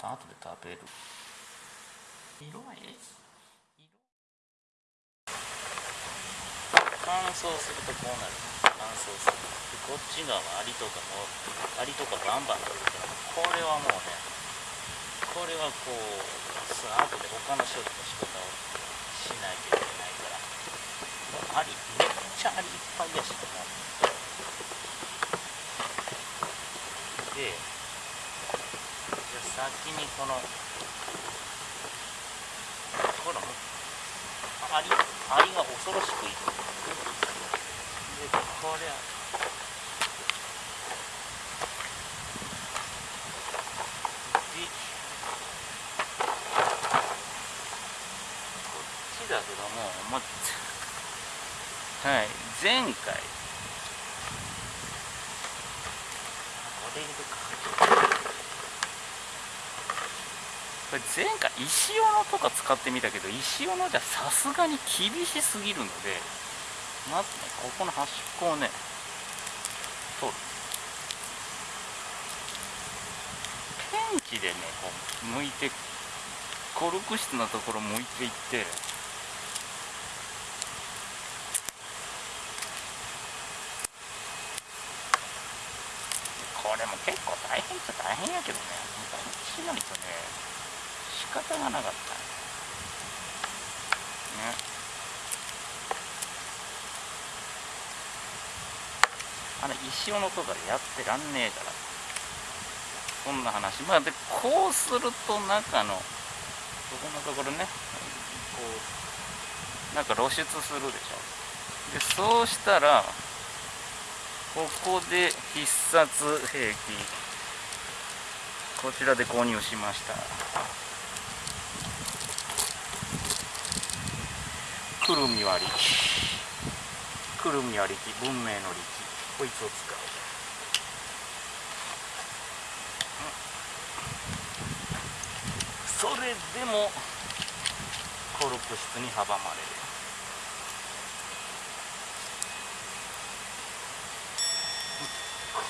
色はええ？乾燥するとこうなる。乾燥する。でこっち側はアリとかもアリとかバンバン取るからこれはもうねこれはこうさ後で他の処理の仕方をしないといけないから。アリめっちゃアリいっぱいやしもでじゃあ先にこのほらもうアリアリが恐ろしくいるでこれでこっちだけどもま はい前回これ入れるかこれ前回石斧とか使ってみたけど石斧じゃさすがに厳しすぎるのでまずねここの端っこをね取る。ペンチでねこう剥いてコルク質のところ剥いていってこれも結構大変っちゃ大変やけどね。こっちないとね。方がなかった。ね。あれ石斧とかでやってらんねえから。そんな話。まあでこうすると中のここのところね。こうなんか露出するでしょ。でそうしたらここで必殺兵器こちらで購入しました。くるみ割り。くるみ割り機文明の利器。こいつを使う。それでもコルク質に阻まれる。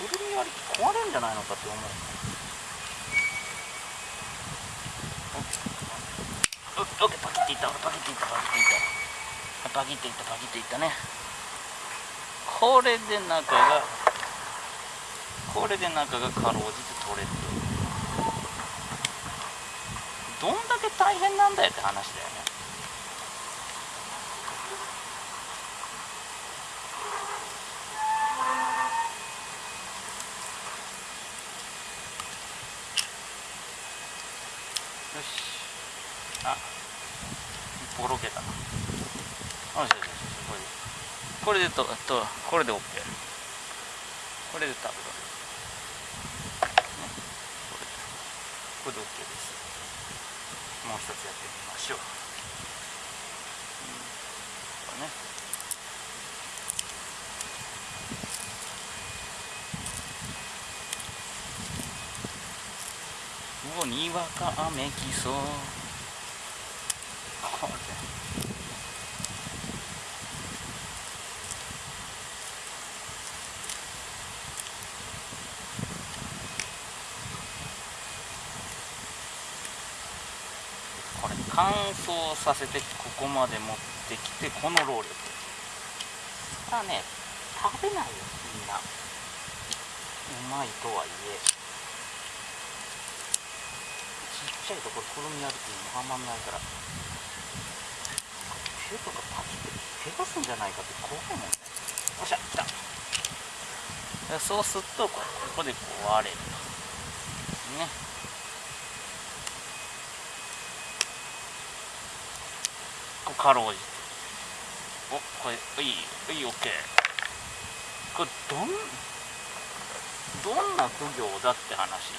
くるみ割り機壊れるんじゃないのかって思う。オッケーパキっていったパキっていったパキっていった。パキっていったパキっていったね。これで中がこれで中がかろうじて取れるどんだけ大変なんだよって話だよね。よし。あボロけたな。よしよしよしこれで。これでととこれで OK これで多分ね。これでこれで OK です。もう一つやってみましょう、うん、これね。うおにわか雨きそう。乾燥させてここまで持ってきてこの労力。それはね食べないよみんな。うまいとはいえ。ちっちゃいところくるみ歩きにもはまんないから。手とかパキって怪我すんじゃないかって怖いもん。ねよっしゃ来た。そうするとここでこう割れると。ねこうかろうじ。ておこれいいいい OK これどんどんな苦行だって話。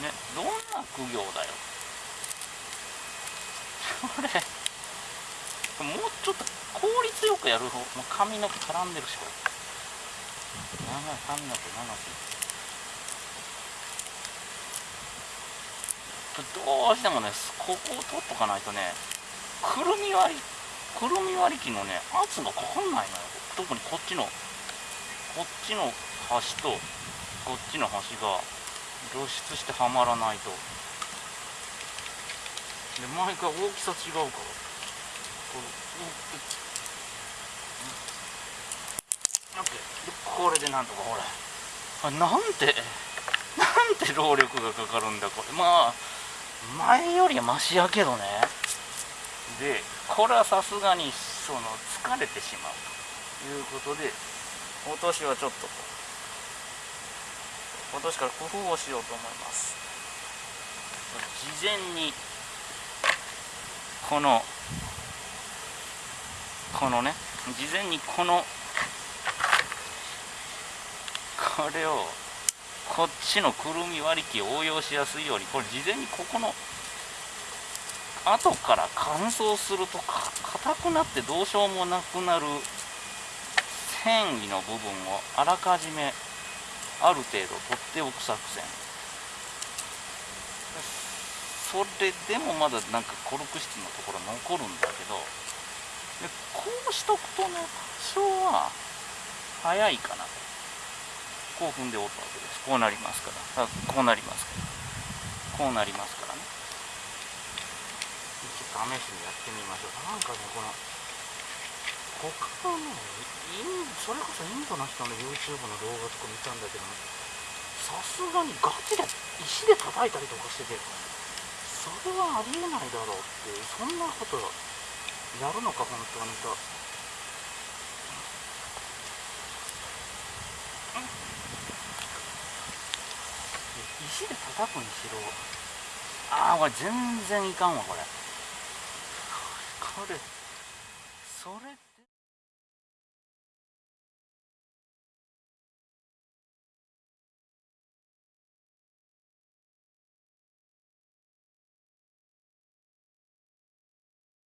ねどんな苦行だよ。これもうちょっと効率よくやる方もう髪の毛絡んでるしこれ。長い髪の毛長すぎるどうしてもねここを取っとかないとねくるみ割りくるみ割り機のね圧がかかんないのよ。特にこっちのこっちの端とこっちの端が露出してはまらないと。で毎回大きさ違うから。これでこれでなんとかほら。あなんてなんて労力がかかるんだこれ。まあ前よりはマシやけどね。でこれはさすがにその疲れてしまうということで今年はちょっと今年から工夫をしようと思います。事前にこのこのね事前にこのこれをこっちのくるみ割り機を応用しやすいようにこれ事前にここの後から乾燥するとか硬くなってどうしようもなくなる繊維の部分をあらかじめある程度取っておく作戦。それでもまだなんかコルク質のところ残るんだけどでこうしとくとね多少は早いかなと。こう踏んでおくわけです。こうなりますから。こうなりますから。こうなりますからね。試しにやってみましょう。なんかねこの他のねインそれこそインドの人の YouTube の動画とか見たんだけどさすがにガチで石で叩いたりとかしててそれはありえないだろうってそんなことやるのか本当にと。石で叩くにしろああこれ全然いかんわこれ。それそれって。